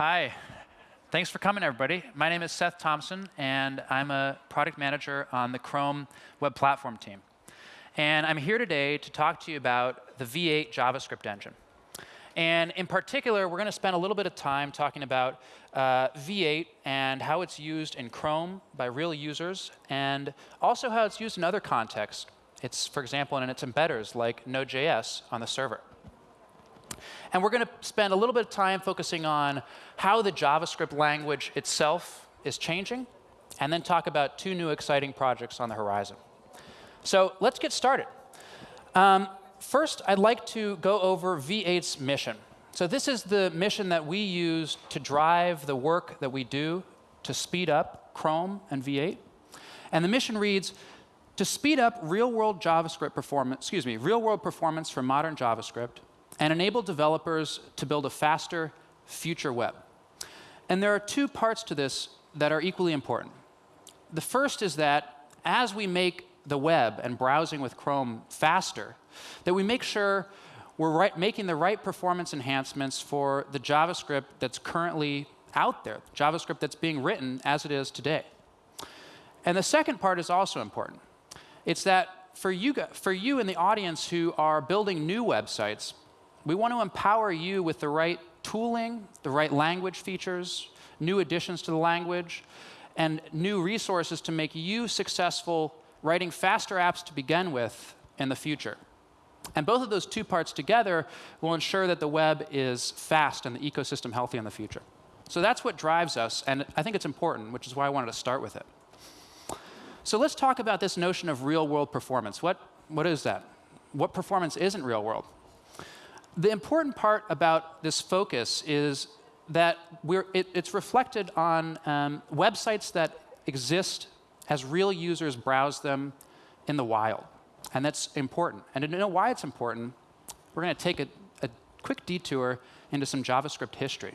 Hi. Thanks for coming, everybody. My name is Seth Thompson, and I'm a product manager on the Chrome Web Platform team. And I'm here today to talk to you about the V8 JavaScript engine. And in particular, we're going to spend a little bit of time talking about uh, V8 and how it's used in Chrome by real users, and also how it's used in other contexts. It's, for example, in its embedders, like Node.js on the server. And we're going to spend a little bit of time focusing on how the JavaScript language itself is changing, and then talk about two new exciting projects on the horizon. So let's get started. Um, first, I'd like to go over V8's mission. So this is the mission that we use to drive the work that we do to speed up Chrome and V8. And the mission reads, to speed up real-world JavaScript performance, excuse me, real-world performance for modern JavaScript, and enable developers to build a faster future web. And there are two parts to this that are equally important. The first is that as we make the web and browsing with Chrome faster, that we make sure we're right, making the right performance enhancements for the JavaScript that's currently out there, JavaScript that's being written as it is today. And the second part is also important. It's that for you, for you in the audience who are building new websites, we want to empower you with the right tooling, the right language features, new additions to the language, and new resources to make you successful writing faster apps to begin with in the future. And both of those two parts together will ensure that the web is fast and the ecosystem healthy in the future. So that's what drives us, and I think it's important, which is why I wanted to start with it. So let's talk about this notion of real-world performance. What, what is that? What performance isn't real-world? The important part about this focus is that it, it's reflected on um, websites that exist as real users browse them in the wild. And that's important. And to know why it's important, we're going to take a, a, quick detour into some JavaScript history.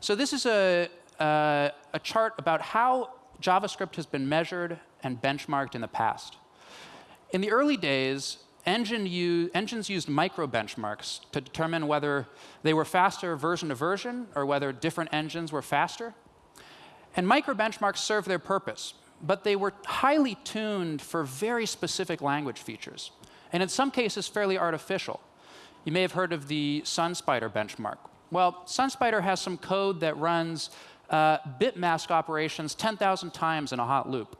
So this is a, a, a chart about how JavaScript has been measured and benchmarked in the past. In the early days, engine engines used micro benchmarks to determine whether they were faster version to version or whether different engines were faster. And micro benchmarks served their purpose, but they were highly tuned for very specific language features, and in some cases fairly artificial. You may have heard of the SunSpider benchmark. Well, SunSpider has some code that runs uh, bit mask operations 10,000 times in a hot loop.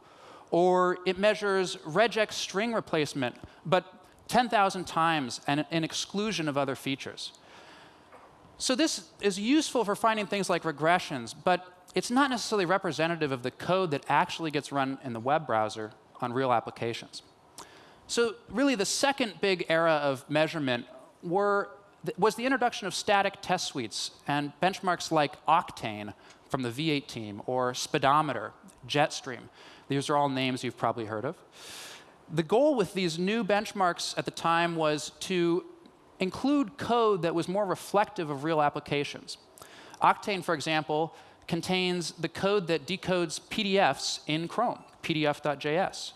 Or it measures regex string replacement, but 10,000 times and an exclusion of other features. So this is useful for finding things like regressions, but it's not necessarily representative of the code that actually gets run in the web browser on real applications. So really, the second big era of measurement were, was the introduction of static test suites and benchmarks like Octane from the V8 team or Speedometer, Jetstream. These are all names you've probably heard of. The goal with these new benchmarks at the time was to include code that was more reflective of real applications. Octane, for example, contains the code that decodes PDFs in Chrome, pdf.js.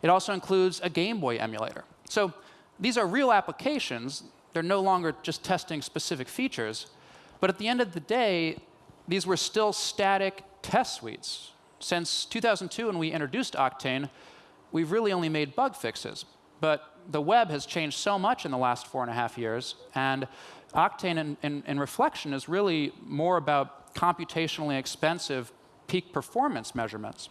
It also includes a Game Boy emulator. So these are real applications. They're no longer just testing specific features. But at the end of the day, these were still static test suites. Since 2002, when we introduced Octane, we've really only made bug fixes. But the web has changed so much in the last four and a half years, and Octane in, in, in reflection is really more about computationally expensive peak performance measurements.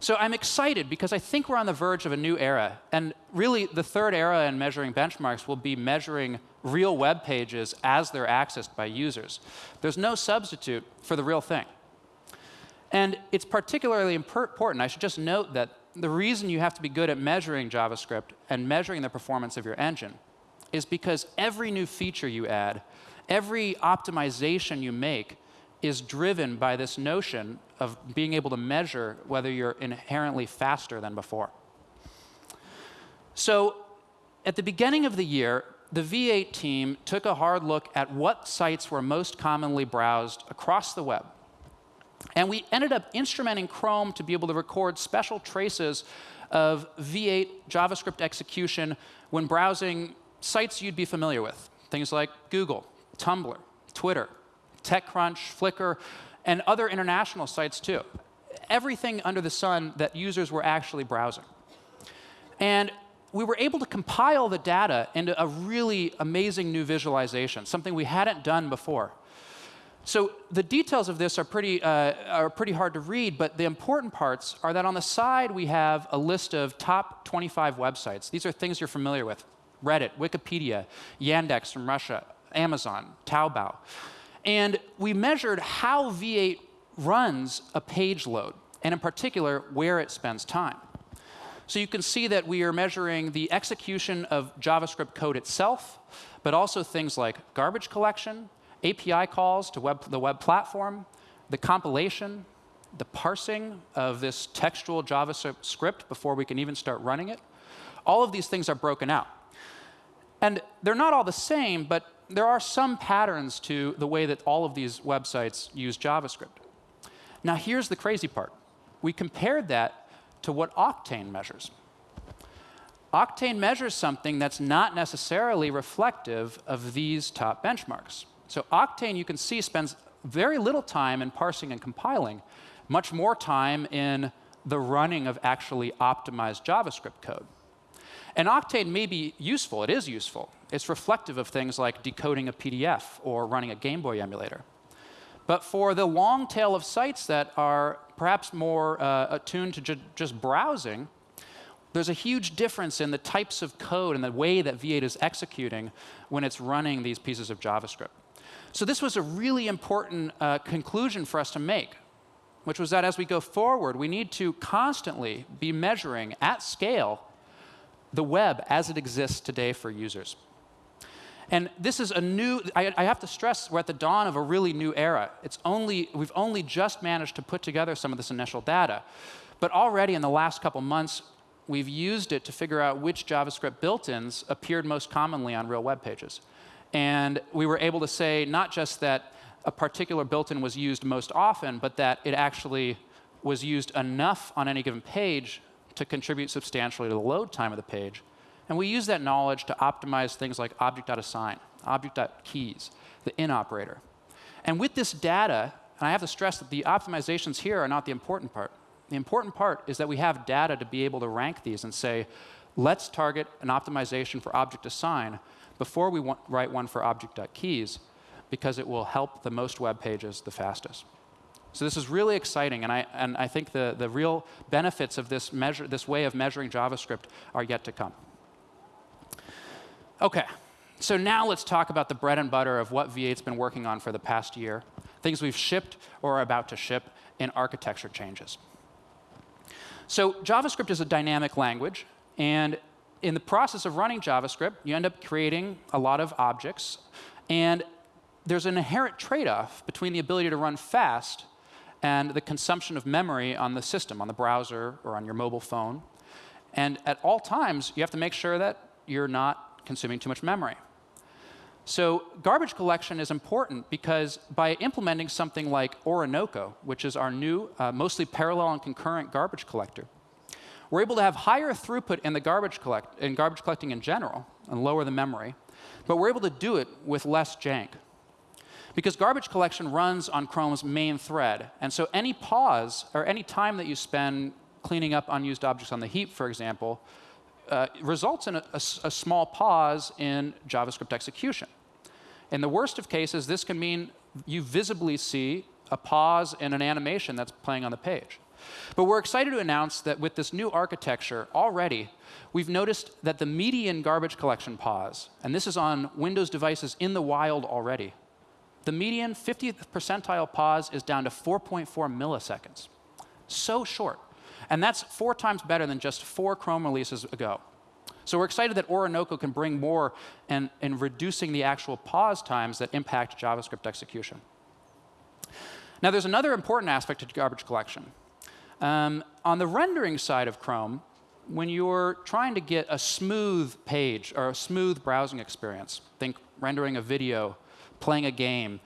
So I'm excited because I think we're on the verge of a new era. And really, the third era in measuring benchmarks will be measuring real web pages as they're accessed by users. There's no substitute for the real thing. And it's particularly important. I should just note that the reason you have to be good at measuring JavaScript and measuring the performance of your engine is because every new feature you add, every optimization you make is driven by this notion of being able to measure whether you're inherently faster than before. So at the beginning of the year, the V8 team took a hard look at what sites were most commonly browsed across the web. And we ended up instrumenting Chrome to be able to record special traces of V8 JavaScript execution when browsing sites you'd be familiar with, things like Google, Tumblr, Twitter, TechCrunch, Flickr, and other international sites too. Everything under the sun that users were actually browsing. And we were able to compile the data into a really amazing new visualization, something we hadn't done before. So the details of this are pretty, uh, are pretty hard to read, but the important parts are that on the side we have a list of top 25 websites. These are things you're familiar with. Reddit, Wikipedia, Yandex from Russia, Amazon, Taobao. And we measured how V8 runs a page load, and in particular, where it spends time. So you can see that we are measuring the execution of JavaScript code itself, but also things like garbage collection, API calls to web, the web platform, the compilation, the parsing of this textual JavaScript before we can even start running it. All of these things are broken out. And they're not all the same, but there are some patterns to the way that all of these websites use JavaScript. Now, here's the crazy part. We compared that to what Octane measures. Octane measures something that's not necessarily reflective of these top benchmarks. So Octane, you can see, spends very little time in parsing and compiling, much more time in the running of actually optimized JavaScript code. And Octane may be useful. It is useful. It's reflective of things like decoding a PDF or running a Game Boy emulator. But for the long tail of sites that are perhaps more uh, attuned to ju just browsing, there's a huge difference in the types of code and the way that V8 is executing when it's running these pieces of JavaScript. So this was a really important uh, conclusion for us to make, which was that as we go forward, we need to constantly be measuring at scale the web as it exists today for users. And this is a new, I, I, have to stress, we're at the dawn of a really new era. It's only, we've only just managed to put together some of this initial data. But already in the last couple months, we've used it to figure out which JavaScript built-ins appeared most commonly on real web pages. And we were able to say not just that a particular built-in was used most often, but that it actually was used enough on any given page to contribute substantially to the load time of the page. And we use that knowledge to optimize things like object.assign, object.keys, the in operator. And with this data, and I have to stress that the optimizations here are not the important part. The important part is that we have data to be able to rank these and say, let's target an optimization for object assign before we want, write one for object.keys because it will help the most web pages the fastest. So this is really exciting, and I, and I think the, the real benefits of this, measure, this way of measuring JavaScript are yet to come. OK, so now let's talk about the bread and butter of what V8's been working on for the past year, things we've shipped or are about to ship in architecture changes. So JavaScript is a dynamic language, and in the process of running JavaScript, you end up creating a lot of objects. And there's an inherent trade-off between the ability to run fast and the consumption of memory on the system, on the browser or on your mobile phone. And at all times, you have to make sure that you're not consuming too much memory. So garbage collection is important because by implementing something like Orinoco, which is our new, uh, mostly parallel and concurrent garbage collector, we're able to have higher throughput in the garbage collect in garbage collecting in general and lower the memory, but we're able to do it with less jank. Because garbage collection runs on Chrome's main thread, and so any pause or any time that you spend cleaning up unused objects on the heap, for example, uh, results in a, a, a small pause in JavaScript execution. In the worst of cases, this can mean you visibly see a pause in an animation that's playing on the page. But we're excited to announce that with this new architecture, already, we've noticed that the median garbage collection pause, and this is on Windows devices in the wild already, the median 50th percentile pause is down to 4.4 milliseconds. So short. And that's four times better than just four Chrome releases ago. So we're excited that Orinoco can bring more in, in reducing the actual pause times that impact JavaScript execution. Now, there's another important aspect to garbage collection. Um, on the rendering side of Chrome, when you're trying to get a smooth page or a smooth browsing experience, think rendering a video, playing a game,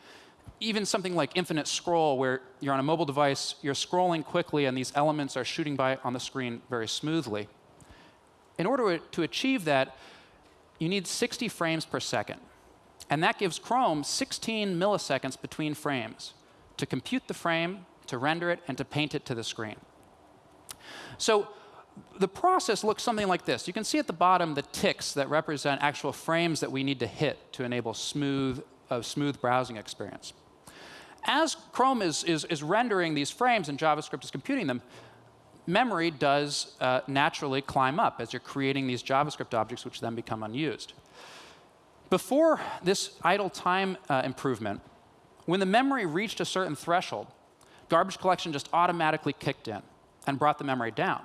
even something like infinite scroll where you're on a mobile device, you're scrolling quickly and these elements are shooting by on the screen very smoothly. In order to achieve that, you need 60 frames per second. And that gives Chrome 16 milliseconds between frames to compute the frame, to render it, and to paint it to the screen. So the process looks something like this. You can see at the bottom the ticks that represent actual frames that we need to hit to enable smooth, a smooth browsing experience. As Chrome is, is, is rendering these frames and JavaScript is computing them, memory does uh, naturally climb up as you're creating these JavaScript objects, which then become unused. Before this idle time uh, improvement, when the memory reached a certain threshold, garbage collection just automatically kicked in and brought the memory down.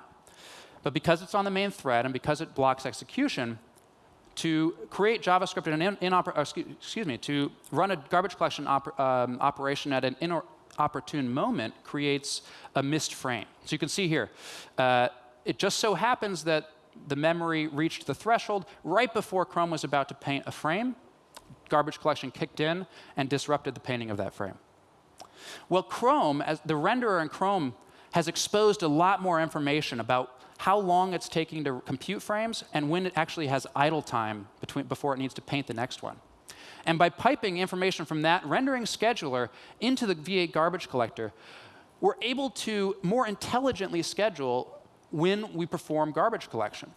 But because it's on the main thread and because it blocks execution, to create JavaScript in an in, excuse me, to run a garbage collection op um, operation at an inopportune moment creates a missed frame. So you can see here, uh, it just so happens that the memory reached the threshold right before Chrome was about to paint a frame. Garbage collection kicked in and disrupted the painting of that frame. Well, Chrome, as the renderer in Chrome, has exposed a lot more information about how long it's taking to compute frames and when it actually has idle time between, before it needs to paint the next one. And by piping information from that rendering scheduler into the V8 garbage collector, we're able to more intelligently schedule when we perform garbage collection.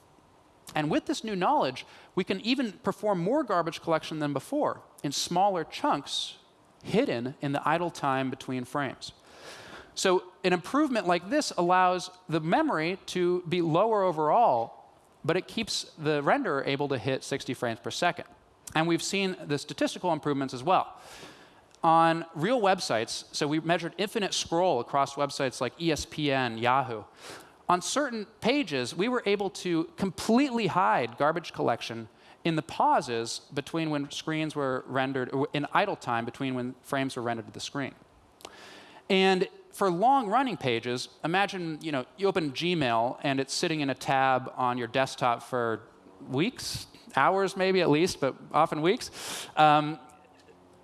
And with this new knowledge, we can even perform more garbage collection than before in smaller chunks hidden in the idle time between frames. So an improvement like this allows the memory to be lower overall, but it keeps the renderer able to hit 60 frames per second. And we've seen the statistical improvements as well. On real websites, so we measured infinite scroll across websites like ESPN, Yahoo. On certain pages, we were able to completely hide garbage collection in the pauses between when screens were rendered, in idle time between when frames were rendered to the screen. And for long running pages, imagine you, know, you open Gmail and it's sitting in a tab on your desktop for weeks, hours maybe at least, but often weeks. Um,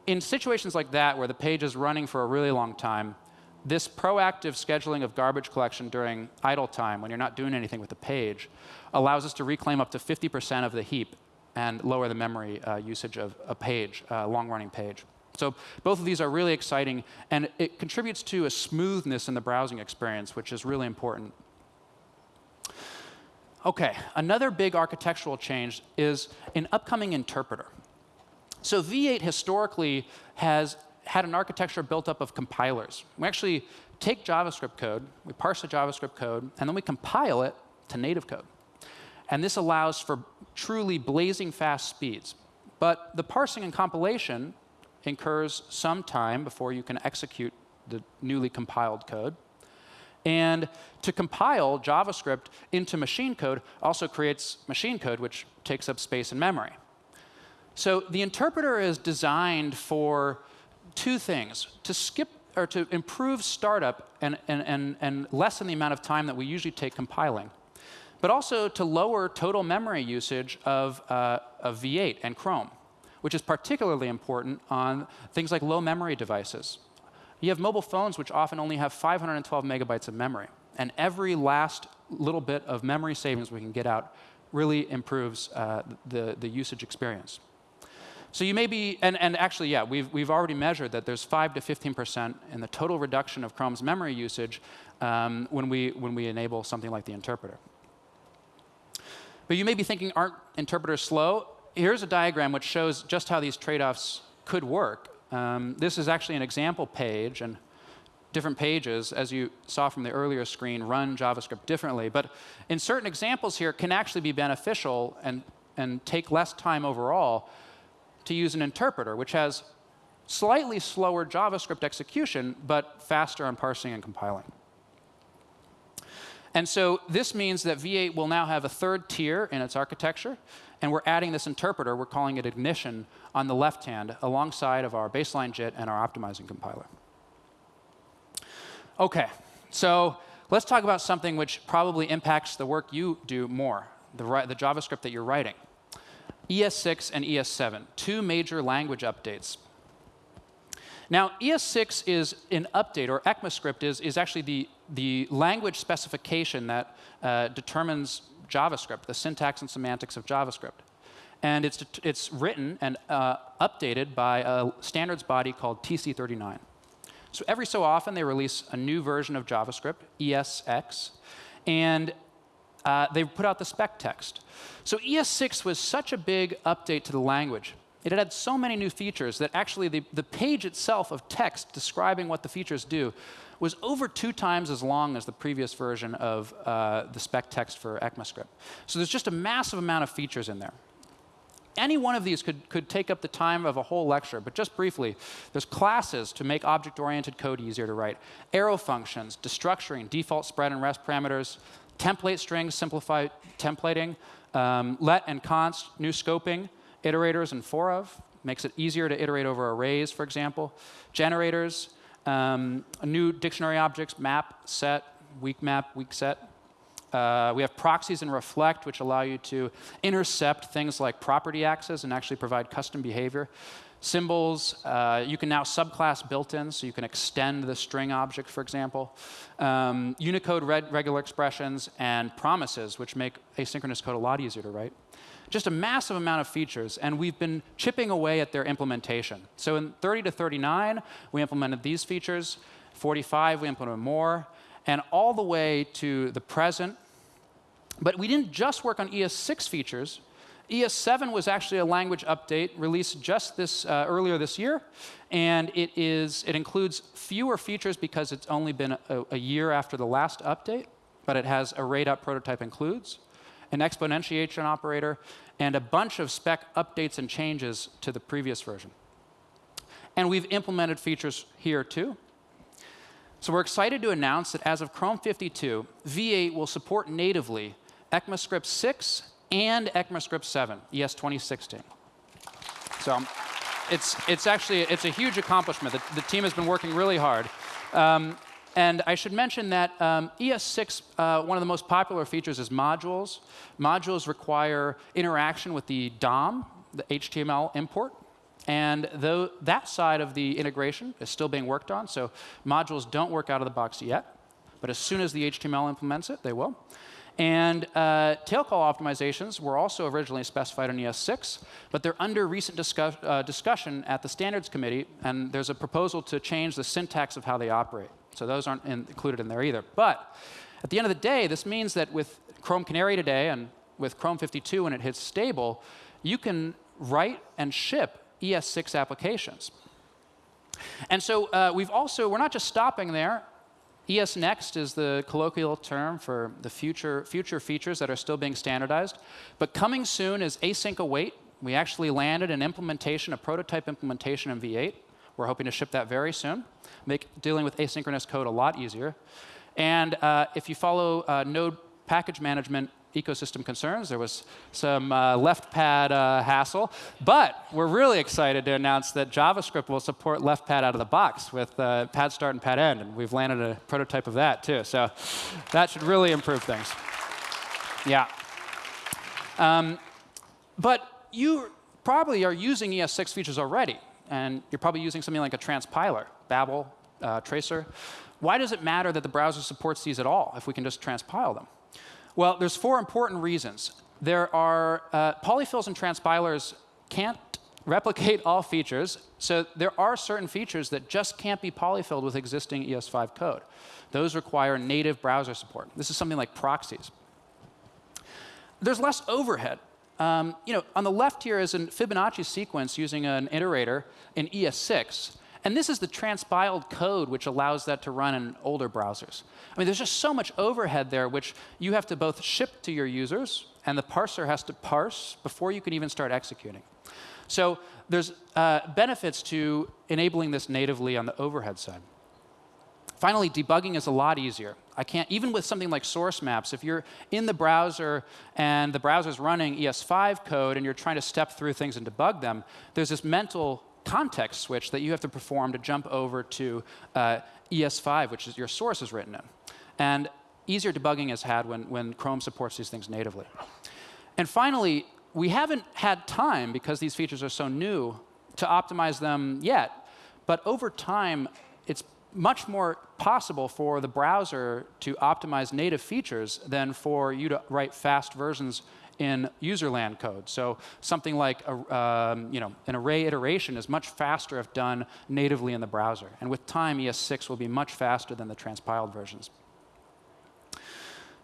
in situations like that, where the page is running for a really long time, this proactive scheduling of garbage collection during idle time, when you're not doing anything with the page, allows us to reclaim up to 50% of the heap and lower the memory uh, usage of a page, a long-running page. So both of these are really exciting, and it contributes to a smoothness in the browsing experience, which is really important. OK, another big architectural change is an upcoming interpreter. So V8 historically has had an architecture built up of compilers. We actually take JavaScript code, we parse the JavaScript code, and then we compile it to native code. And this allows for truly blazing fast speeds. But the parsing and compilation incurs some time before you can execute the newly compiled code. And to compile JavaScript into machine code also creates machine code, which takes up space in memory. So the interpreter is designed for two things, to skip or to improve startup and, and, and, and lessen the amount of time that we usually take compiling, but also to lower total memory usage of, uh, of V8 and Chrome, which is particularly important on things like low memory devices. You have mobile phones which often only have 512 megabytes of memory. And every last little bit of memory savings we can get out really improves uh, the, the usage experience. So you may be, and, and actually, yeah, we've, we've already measured that there's 5 to 15% in the total reduction of Chrome's memory usage um, when, we, when we enable something like the interpreter. But you may be thinking, aren't interpreters slow? Here's a diagram which shows just how these trade-offs could work. Um, this is actually an example page, and different pages, as you saw from the earlier screen, run JavaScript differently. But in certain examples here, can actually be beneficial and, and take less time overall to use an interpreter, which has slightly slower JavaScript execution, but faster on parsing and compiling. And so this means that V8 will now have a third tier in its architecture, and we're adding this interpreter, we're calling it ignition, on the left hand alongside of our baseline JIT and our optimizing compiler. OK, so let's talk about something which probably impacts the work you do more, the, the JavaScript that you're writing. ES6 and ES7, two major language updates. Now, ES6 is an update, or ECMAScript is, is actually the, the language specification that uh, determines JavaScript, the syntax and semantics of JavaScript. and it's, it's written and uh, updated by a standards body called TC39. So every so often, they release a new version of JavaScript, ESX, and uh, they put out the spec text. So ES6 was such a big update to the language. It had so many new features that actually the, the page itself of text describing what the features do was over two times as long as the previous version of uh, the spec text for ECMAScript. So there's just a massive amount of features in there. Any one of these could, could take up the time of a whole lecture, but just briefly, there's classes to make object-oriented code easier to write, arrow functions, destructuring, default spread and rest parameters, template strings, simplify templating, um, let and const, new scoping, iterators and for of, makes it easier to iterate over arrays, for example, generators, um, new dictionary objects, map, set, weak map, weak set, uh, we have proxies and reflect, which allow you to intercept things like property access and actually provide custom behavior. Symbols, uh, you can now subclass built-in, so you can extend the string object, for example. Um, Unicode regular expressions and promises, which make asynchronous code a lot easier to write. Just a massive amount of features, and we've been chipping away at their implementation. So in 30 to 39, we implemented these features. 45, we implemented more. And all the way to the present, but we didn't just work on ES6 features. ES7 was actually a language update released just this uh, earlier this year, and it is it includes fewer features because it's only been a, a year after the last update, but it has array.prototype prototype includes, an exponentiation operator, and a bunch of spec updates and changes to the previous version. And we've implemented features here too. So we're excited to announce that as of Chrome 52, V8 will support natively ECMAScript 6 and ECMAScript 7, ES 2016. So it's, it's actually it's a huge accomplishment. The, the team has been working really hard. Um, and I should mention that um, ES6, uh, one of the most popular features is modules. Modules require interaction with the DOM, the HTML import. And though that side of the integration is still being worked on, so modules don't work out of the box yet. But as soon as the HTML implements it, they will. And uh, tail call optimizations were also originally specified in ES6, but they're under recent discuss uh, discussion at the standards committee, and there's a proposal to change the syntax of how they operate. So those aren't in included in there either. But at the end of the day, this means that with Chrome Canary today and with Chrome 52 when it hits stable, you can write and ship ES6 applications. And so uh, we've also, we're not just stopping there. ES Next is the colloquial term for the future, future features that are still being standardized. But coming soon is async await. We actually landed an implementation, a prototype implementation in V8. We're hoping to ship that very soon, make dealing with asynchronous code a lot easier. And uh, if you follow uh, Node package management ecosystem concerns. There was some uh, left pad uh, hassle. But we're really excited to announce that JavaScript will support left pad out of the box with uh, pad start and pad end. And we've landed a prototype of that, too. So that should really improve things. Yeah. Um, but you probably are using ES6 features already. And you're probably using something like a transpiler, Babel, uh, Traceur. Why does it matter that the browser supports these at all if we can just transpile them? Well, there's four important reasons. There are uh, polyfills and transpilers can't replicate all features, so there are certain features that just can't be polyfilled with existing ES5 code. Those require native browser support. This is something like proxies. There's less overhead. Um, you know, on the left here is a Fibonacci sequence using an iterator in ES6. And this is the transpiled code which allows that to run in older browsers. I mean, there's just so much overhead there, which you have to both ship to your users, and the parser has to parse before you can even start executing. So there's uh, benefits to enabling this natively on the overhead side. Finally, debugging is a lot easier. I can't, even with something like source maps, if you're in the browser and the browser's running ES5 code and you're trying to step through things and debug them, there's this mental context switch that you have to perform to jump over to uh, ES5, which is your source is written in. And easier debugging is had when, when Chrome supports these things natively. And finally, we haven't had time, because these features are so new, to optimize them yet. But over time, it's much more possible for the browser to optimize native features than for you to write fast versions in userland code. So something like a, um, you know, an array iteration is much faster if done natively in the browser. And with time, ES6 will be much faster than the transpiled versions.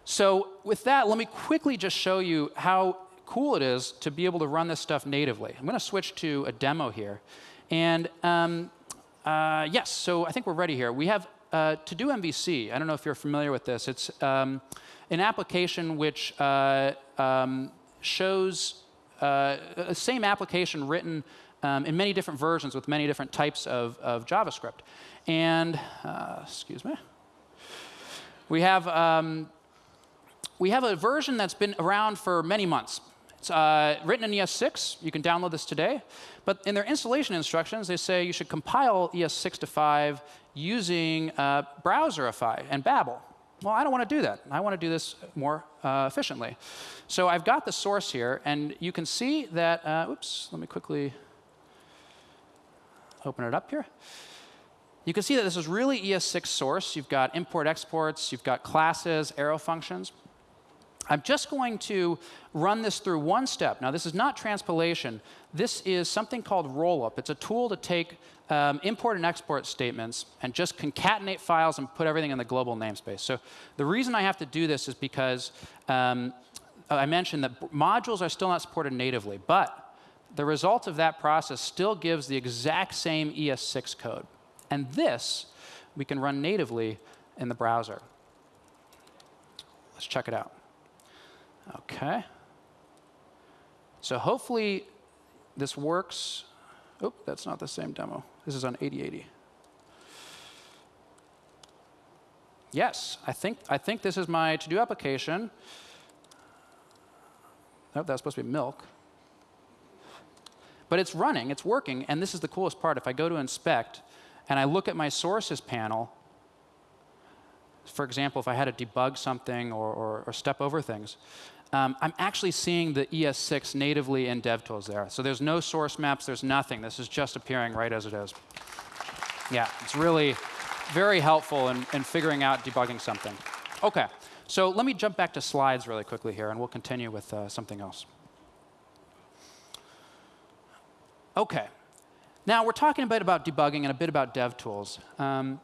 So with that, let me quickly just show you how cool it is to be able to run this stuff natively. I'm going to switch to a demo here. And um, uh, yes, so I think we're ready here. We have uh, TodoMVC. I don't know if you're familiar with this. It's um, an application which uh, um, shows uh, a same application written um, in many different versions with many different types of, of JavaScript. And, uh, excuse me, we have, um, we have a version that's been around for many months. It's uh, written in ES6. You can download this today. But in their installation instructions, they say you should compile ES6 to 5 using uh, Browserify and Babel. Well, I don't want to do that. I want to do this more uh, efficiently. So I've got the source here, and you can see that, uh, oops, let me quickly open it up here. You can see that this is really ES6 source. You've got import exports, you've got classes, arrow functions. I'm just going to run this through one step. Now, this is not transpilation. This is something called rollup. It's a tool to take um, import and export statements and just concatenate files and put everything in the global namespace. So the reason I have to do this is because um, I mentioned that modules are still not supported natively. But the result of that process still gives the exact same ES6 code. And this we can run natively in the browser. Let's check it out. OK. So hopefully this works. Oh, that's not the same demo. This is on 8080. Yes, I think, I think this is my to-do application. Oh, that's supposed to be milk. But it's running, it's working, and this is the coolest part. If I go to inspect and I look at my sources panel, for example, if I had to debug something or, or, or step over things, um, I'm actually seeing the ES6 natively in DevTools there. So there's no source maps, there's nothing. This is just appearing right as it is. Yeah, it's really very helpful in, in figuring out debugging something. OK, so let me jump back to slides really quickly here, and we'll continue with uh, something else. OK, now we're talking a bit about debugging and a bit about DevTools. Um,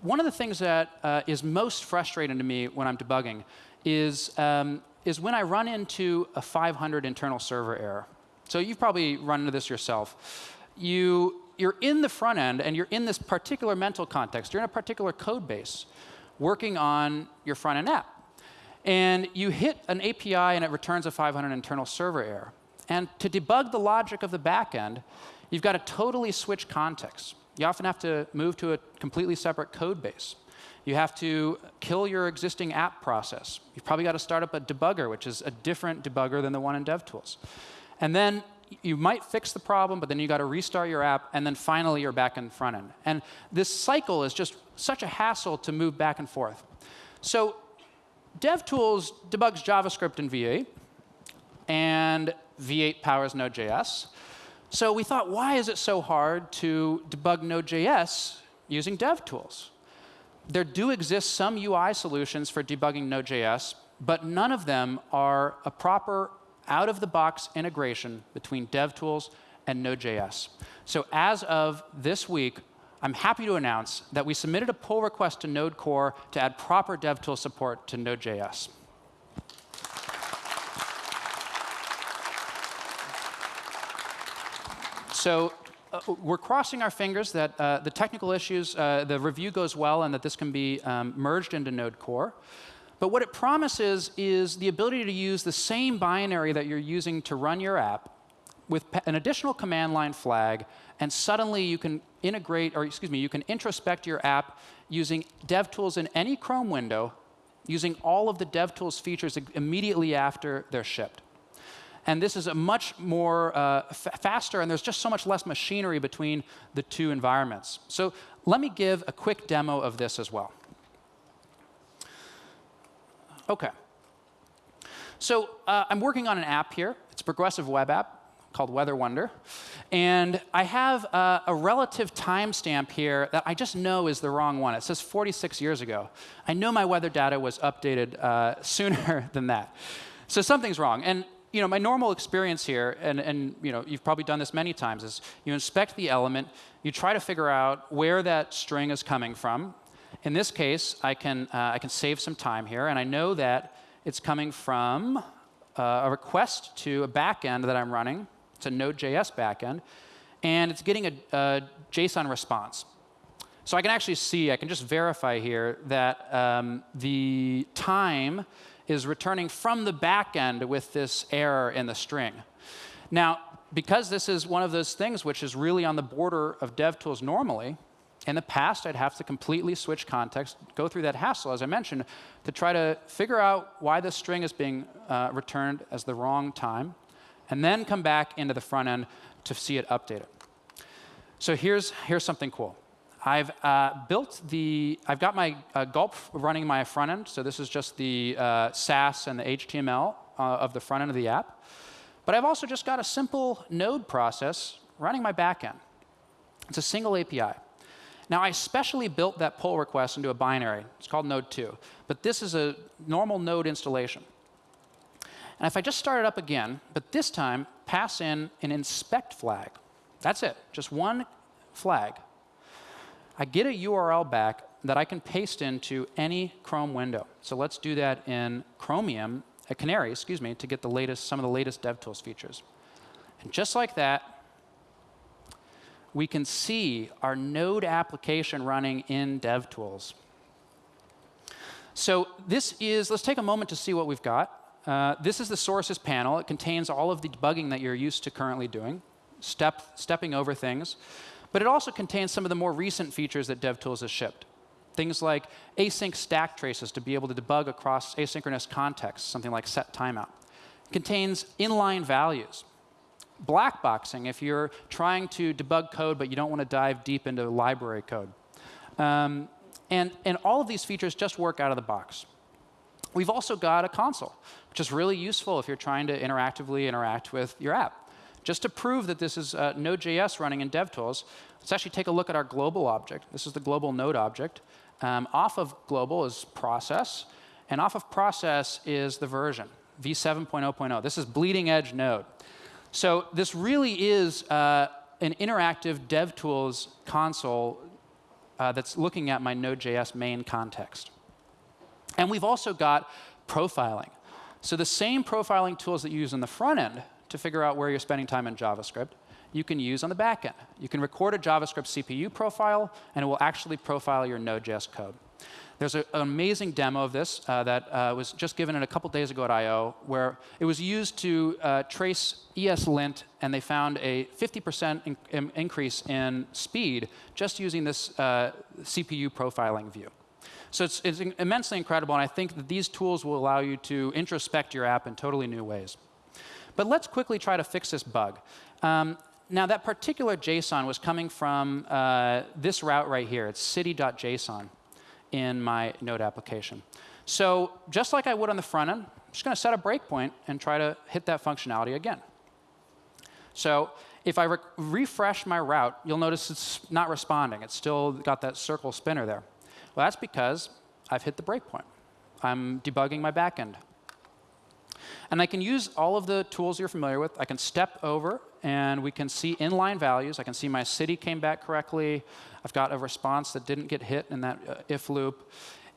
one of the things that uh, is most frustrating to me when I'm debugging is um, is when I run into a 500 internal server error. So you've probably run into this yourself. You, you're in the front end, and you're in this particular mental context. You're in a particular code base working on your front end app. And you hit an API, and it returns a 500 internal server error. And to debug the logic of the back end, you've got to totally switch context. You often have to move to a completely separate code base. You have to kill your existing app process. You've probably got to start up a debugger, which is a different debugger than the one in DevTools. And then you might fix the problem, but then you got to restart your app, and then finally you're back in front end. And this cycle is just such a hassle to move back and forth. So DevTools debugs JavaScript in V8, and V8 powers Node.js. So we thought, why is it so hard to debug Node.js using DevTools? There do exist some UI solutions for debugging Node.js, but none of them are a proper out-of-the-box integration between DevTools and Node.js. So as of this week, I'm happy to announce that we submitted a pull request to Node Core to add proper DevTools support to Node.js. So we're crossing our fingers that uh, the technical issues, uh, the review goes well, and that this can be um, merged into Node Core. But what it promises is the ability to use the same binary that you're using to run your app with an additional command line flag, and suddenly you can integrate, or excuse me, you can introspect your app using DevTools in any Chrome window, using all of the DevTools features immediately after they're shipped. And this is a much more uh, faster, and there's just so much less machinery between the two environments. So let me give a quick demo of this as well. OK. So uh, I'm working on an app here. It's a progressive web app called Weather Wonder. And I have uh, a relative timestamp here that I just know is the wrong one. It says 46 years ago. I know my weather data was updated uh, sooner than that. So something's wrong. And you know, my normal experience here, and, and you know, you've probably done this many times, is you inspect the element, you try to figure out where that string is coming from. In this case, I can, uh, I can save some time here, and I know that it's coming from uh, a request to a backend that I'm running. It's a Node.js backend, and it's getting a, a, JSON response. So I can actually see, I can just verify here that um, the time is returning from the backend with this error in the string. Now, because this is one of those things which is really on the border of DevTools normally, in the past, I'd have to completely switch context, go through that hassle, as I mentioned, to try to figure out why this string is being uh, returned as the wrong time, and then come back into the front end to see it updated. So here's, here's something cool. I've uh, built the, I've got my uh, Gulp running my front end. So this is just the uh, Sass and the HTML uh, of the front end of the app. But I've also just got a simple node process running my back end. It's a single API. Now, I specially built that pull request into a binary. It's called Node 2. But this is a normal Node installation. And if I just start it up again, but this time pass in an inspect flag, that's it, just one flag. I get a URL back that I can paste into any Chrome window. So let's do that in Chromium, a uh, Canary, excuse me, to get the latest, some of the latest DevTools features. And just like that, we can see our Node application running in DevTools. So this is, let's take a moment to see what we've got. Uh, this is the sources panel. It contains all of the debugging that you're used to currently doing step, stepping over things. But it also contains some of the more recent features that DevTools has shipped. Things like async stack traces to be able to debug across asynchronous contexts, something like set timeout. It contains inline values. Blackboxing, if you're trying to debug code but you don't want to dive deep into library code. Um, and, and all of these features just work out of the box. We've also got a console, which is really useful if you're trying to interactively interact with your app. Just to prove that this is uh, Node.js running in DevTools, let's actually take a look at our global object. This is the global node object. Um, off of global is process, and off of process is the version, v7.0.0. This is bleeding edge node. So this really is uh, an interactive DevTools console uh, that's looking at my Node.js main context. And we've also got profiling. So the same profiling tools that you use in the front end to figure out where you're spending time in JavaScript, you can use on the back end. You can record a JavaScript CPU profile, and it will actually profile your Node.js code. There's a, an amazing demo of this uh, that uh, was just given in a couple days ago at I/O, where it was used to uh, trace ESLint, and they found a 50% in increase in speed just using this uh, CPU profiling view. So it's, it's immensely incredible, and I think that these tools will allow you to introspect your app in totally new ways. But let's quickly try to fix this bug. Um, now, that particular JSON was coming from uh, this route right here. It's city.json in my Node application. So just like I would on the front end, I'm just going to set a breakpoint and try to hit that functionality again. So if I re refresh my route, you'll notice it's not responding. It's still got that circle spinner there. Well, that's because I've hit the breakpoint. I'm debugging my backend. And I can use all of the tools you're familiar with. I can step over, and we can see inline values. I can see my city came back correctly. I've got a response that didn't get hit in that uh, if loop.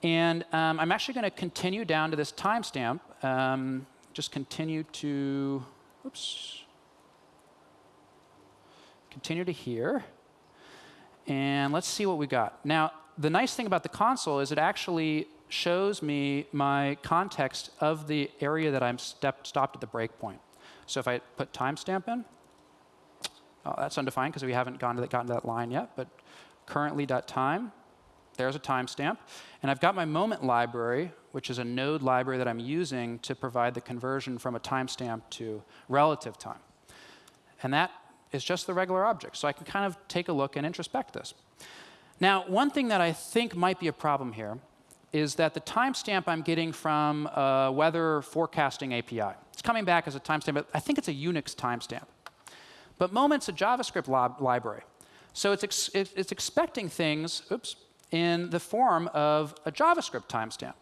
And um, I'm actually going to continue down to this timestamp. Um, just continue to, oops, continue to here. And let's see what we got. Now, the nice thing about the console is it actually shows me my context of the area that I'm step, stopped at the breakpoint. So if I put timestamp in, oh, that's undefined because we haven't gone to that, gotten to that line yet, but currently.time, there's a timestamp. And I've got my moment library, which is a node library that I'm using to provide the conversion from a timestamp to relative time. And that is just the regular object. So I can kind of take a look and introspect this. Now, one thing that I think might be a problem here is that the timestamp I'm getting from a weather forecasting API. It's coming back as a timestamp, but I think it's a Unix timestamp. But Moment's a JavaScript library. So it's, ex it's expecting things oops, in the form of a JavaScript timestamp.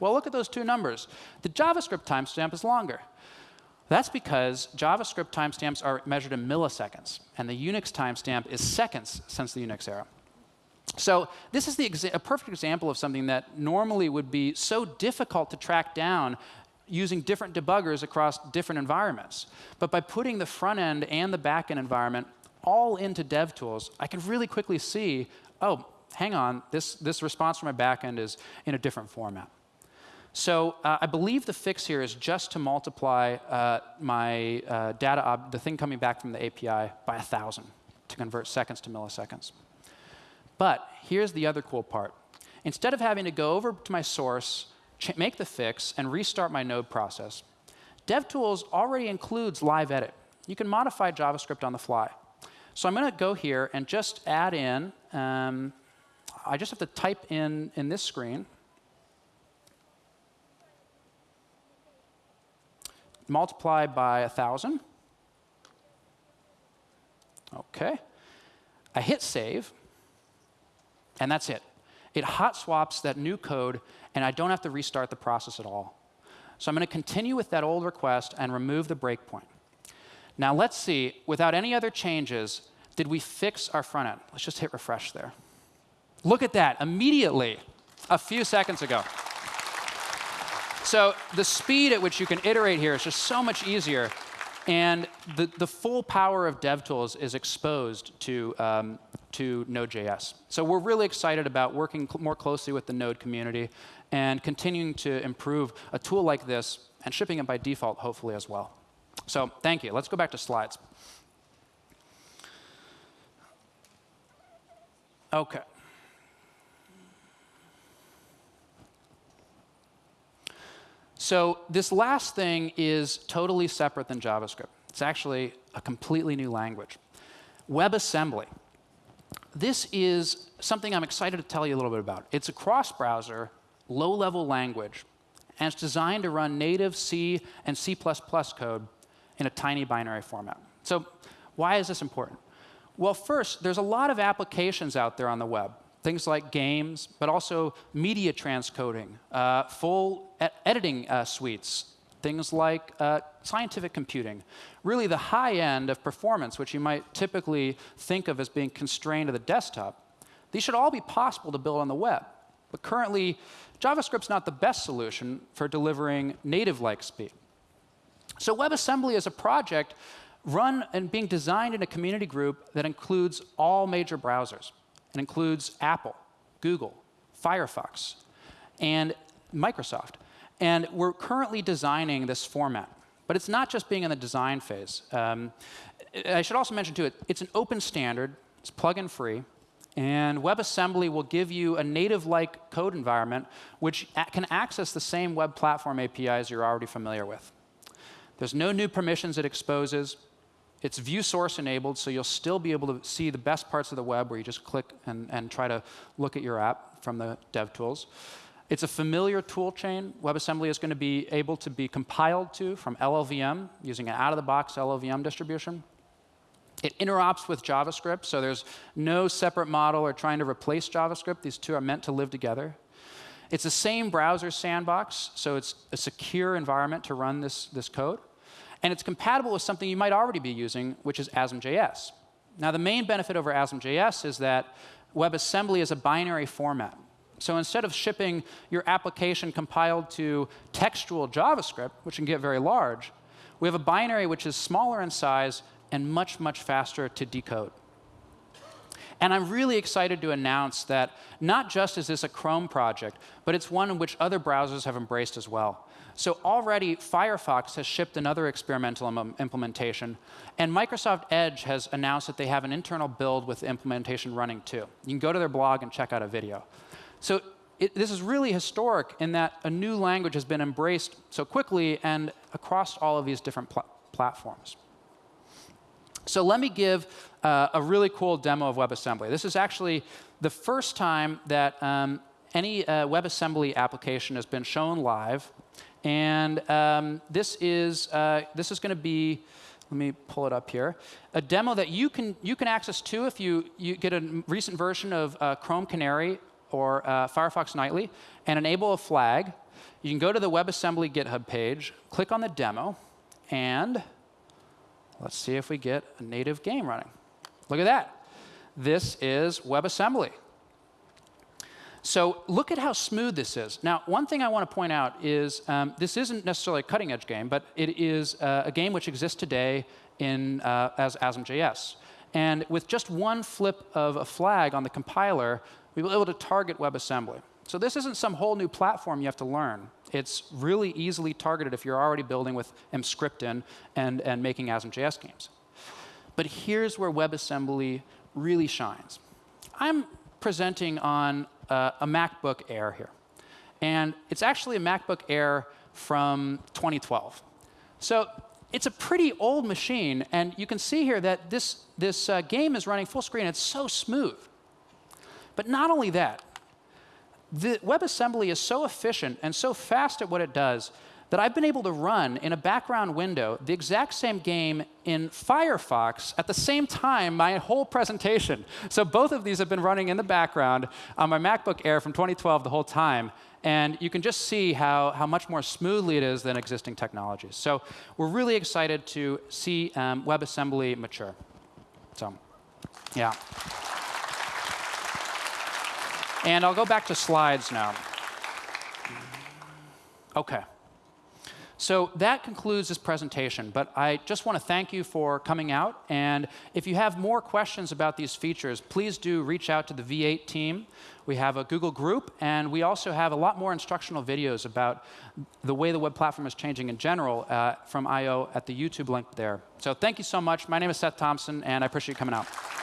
Well, look at those two numbers. The JavaScript timestamp is longer. That's because JavaScript timestamps are measured in milliseconds, and the Unix timestamp is seconds since the Unix era. So this is a perfect example of something that normally would be so difficult to track down using different debuggers across different environments. But by putting the front end and the back end environment all into DevTools, I can really quickly see, oh, hang on, this, this response from my back end is in a different format. So uh, I believe the fix here is just to multiply uh, my uh, data, the thing coming back from the API, by 1,000 to convert seconds to milliseconds. But here's the other cool part. Instead of having to go over to my source, make the fix, and restart my node process, DevTools already includes live edit. You can modify JavaScript on the fly. So I'm going to go here and just add in, um, I just have to type in in this screen, multiply by 1,000. OK. I hit save, and that's it. It hot swaps that new code, and I don't have to restart the process at all. So I'm going to continue with that old request and remove the breakpoint. Now let's see, without any other changes, did we fix our front end? Let's just hit refresh there. Look at that, immediately, a few seconds ago. So the speed at which you can iterate here is just so much easier. And the, the full power of DevTools is exposed to, um, to Node.js. So we're really excited about working cl more closely with the Node community and continuing to improve a tool like this and shipping it by default, hopefully, as well. So thank you. Let's go back to slides. OK. So this last thing is totally separate than JavaScript. It's actually a completely new language. WebAssembly. This is something I'm excited to tell you a little bit about. It's a cross-browser, low-level language, and it's designed to run native C and C++ code in a tiny binary format. So why is this important? Well, first, there's a lot of applications out there on the web things like games, but also media transcoding, uh, full e editing uh, suites, things like uh, scientific computing. Really the high end of performance, which you might typically think of as being constrained to the desktop, these should all be possible to build on the web. But currently, JavaScript's not the best solution for delivering native-like speed. So WebAssembly is a project run and being designed in a community group that includes all major browsers. It includes Apple, Google, Firefox, and Microsoft. And we're currently designing this format. But it's not just being in the design phase. Um, I should also mention, too, it, it's an open standard. It's plug-in free. And WebAssembly will give you a native-like code environment which can access the same web platform APIs you're already familiar with. There's no new permissions it exposes. It's view source enabled, so you'll still be able to see the best parts of the web where you just click and, and try to look at your app from the dev tools. It's a familiar tool chain. WebAssembly is going to be able to be compiled to from LLVM using an out-of-the-box LLVM distribution. It interops with JavaScript, so there's no separate model or trying to replace JavaScript. These two are meant to live together. It's the same browser sandbox, so it's a secure environment to run this, this code. And it's compatible with something you might already be using, which is ASM.js. Now, the main benefit over ASM.js is that WebAssembly is a binary format. So instead of shipping your application compiled to textual JavaScript, which can get very large, we have a binary which is smaller in size and much, much faster to decode. And I'm really excited to announce that not just is this a Chrome project, but it's one in which other browsers have embraced as well. So already Firefox has shipped another experimental Im implementation, and Microsoft Edge has announced that they have an internal build with the implementation running too. You can go to their blog and check out a video. So it, this is really historic in that a new language has been embraced so quickly and across all of these different pl platforms. So let me give uh, a really cool demo of WebAssembly. This is actually the first time that um, any uh, WebAssembly application has been shown live and um, this is, uh, this is going to be, let me pull it up here, a demo that you can, you can access too if you, you get a recent version of uh, Chrome Canary or uh, Firefox Nightly and enable a flag, you can go to the WebAssembly GitHub page, click on the demo, and let's see if we get a native game running. Look at that. This is WebAssembly. So look at how smooth this is. Now, one thing I want to point out is um, this isn't necessarily a cutting-edge game, but it is uh, a game which exists today in, uh, as ASM.js. And with just one flip of a flag on the compiler, we were able to target WebAssembly. So this isn't some whole new platform you have to learn. It's really easily targeted if you're already building with Emscripten and, and making ASM.js games. But here's where WebAssembly really shines. I'm presenting on a MacBook Air here. And it's actually a MacBook Air from 2012. So it's a pretty old machine. And you can see here that this, this uh, game is running full screen. It's so smooth. But not only that, the WebAssembly is so efficient and so fast at what it does that I've been able to run in a background window the exact same game in Firefox at the same time my whole presentation. So both of these have been running in the background on my MacBook Air from 2012 the whole time. And you can just see how, how much more smoothly it is than existing technologies. So we're really excited to see um, WebAssembly mature. So, yeah. And I'll go back to slides now. OK. So that concludes this presentation. But I just want to thank you for coming out. And if you have more questions about these features, please do reach out to the V8 team. We have a Google group, and we also have a lot more instructional videos about the way the web platform is changing in general uh, from I/O at the YouTube link there. So thank you so much. My name is Seth Thompson, and I appreciate you coming out.